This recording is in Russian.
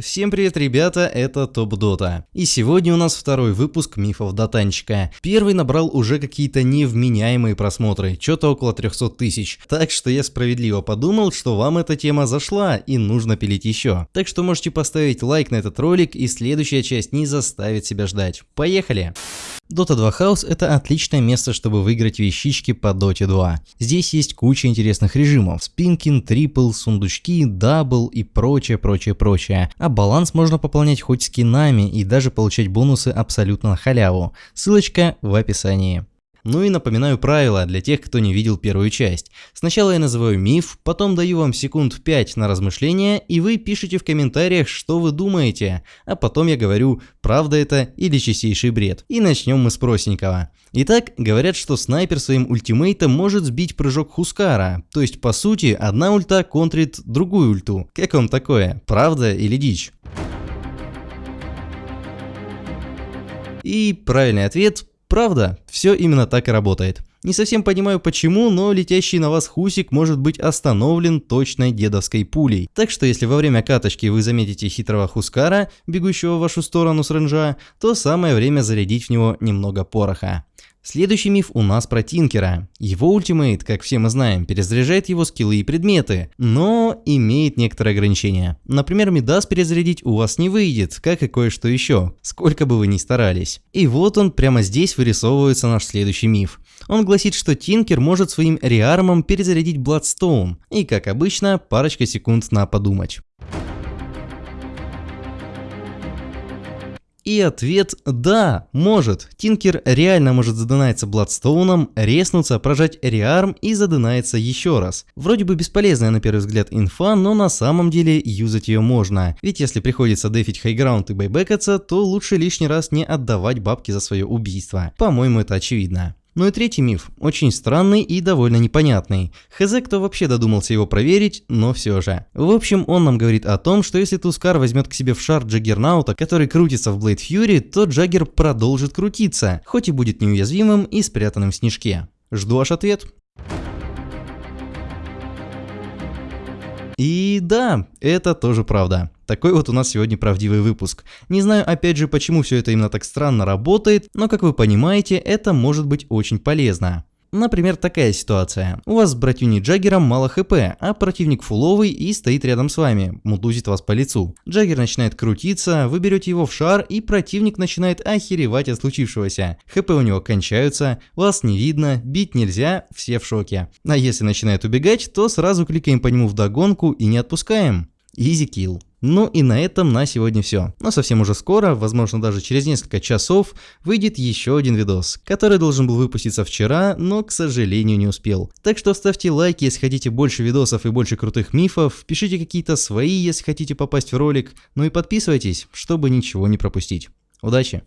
Всем привет, ребята, это Top Dota. И сегодня у нас второй выпуск мифов Дотанчика. Первый набрал уже какие-то невменяемые просмотры, что-то около 300 тысяч. Так что я справедливо подумал, что вам эта тема зашла и нужно пилить еще. Так что можете поставить лайк на этот ролик и следующая часть не заставит себя ждать. Поехали! Dota 2 House это отличное место, чтобы выиграть вещички по Dota 2. Здесь есть куча интересных режимов, Spin King, triple, сундучки, double и прочее, прочее, прочее. А баланс можно пополнять хоть скинами и даже получать бонусы абсолютно на халяву. Ссылочка в описании. Ну и напоминаю правила для тех, кто не видел первую часть. Сначала я называю миф, потом даю вам секунд 5 на размышления, и вы пишите в комментариях, что вы думаете, а потом я говорю, правда это или чистейший бред. И начнем мы с простенького. Итак, говорят, что снайпер своим ультимейтом может сбить прыжок Хускара, то есть по сути одна ульта контрит другую ульту. Как вам такое? Правда или дичь? И правильный ответ Правда, все именно так и работает. Не совсем понимаю почему, но летящий на вас хусик может быть остановлен точной дедовской пулей. Так что если во время каточки вы заметите хитрого хускара, бегущего в вашу сторону с ренжа, то самое время зарядить в него немного пороха. Следующий миф у нас про Тинкера. Его ультимейт, как все мы знаем, перезаряжает его скиллы и предметы, но имеет некоторые ограничения. Например, Медас перезарядить у вас не выйдет, как и кое-что еще, сколько бы вы ни старались. И вот он, прямо здесь вырисовывается наш следующий миф. Он гласит, что Тинкер может своим реармом перезарядить Бладстоун, и как обычно, парочка секунд на подумать. И ответ «да, может». Тинкер реально может задинаться Бладстоуном, резнуться, прожать реарм и задинается еще раз. Вроде бы бесполезная на первый взгляд инфа, но на самом деле юзать ее можно. Ведь если приходится дефить high ground и байбекаться, то лучше лишний раз не отдавать бабки за свое убийство. По-моему это очевидно. Ну и третий миф, очень странный и довольно непонятный. Хз, кто вообще додумался его проверить, но все же. В общем, он нам говорит о том, что если Тускар возьмет к себе в шар Джаггернаута, который крутится в Blade Fury, то Джаггер продолжит крутиться, хоть и будет неуязвимым и спрятанным в снежке. Жду ваш ответ. И да, это тоже правда. Такой вот у нас сегодня правдивый выпуск. Не знаю опять же почему все это именно так странно работает, но как вы понимаете, это может быть очень полезно. Например, такая ситуация. У вас с братюней Джаггером мало хп, а противник фуловый и стоит рядом с вами, мудузит вас по лицу. Джаггер начинает крутиться, вы берете его в шар и противник начинает охеревать от случившегося. ХП у него кончаются, вас не видно, бить нельзя, все в шоке. А если начинает убегать, то сразу кликаем по нему в догонку и не отпускаем. Easy kill. Ну и на этом на сегодня все. Но совсем уже скоро, возможно даже через несколько часов, выйдет еще один видос, который должен был выпуститься вчера, но к сожалению не успел. Так что ставьте лайки, если хотите больше видосов и больше крутых мифов, пишите какие-то свои, если хотите попасть в ролик, ну и подписывайтесь, чтобы ничего не пропустить. Удачи!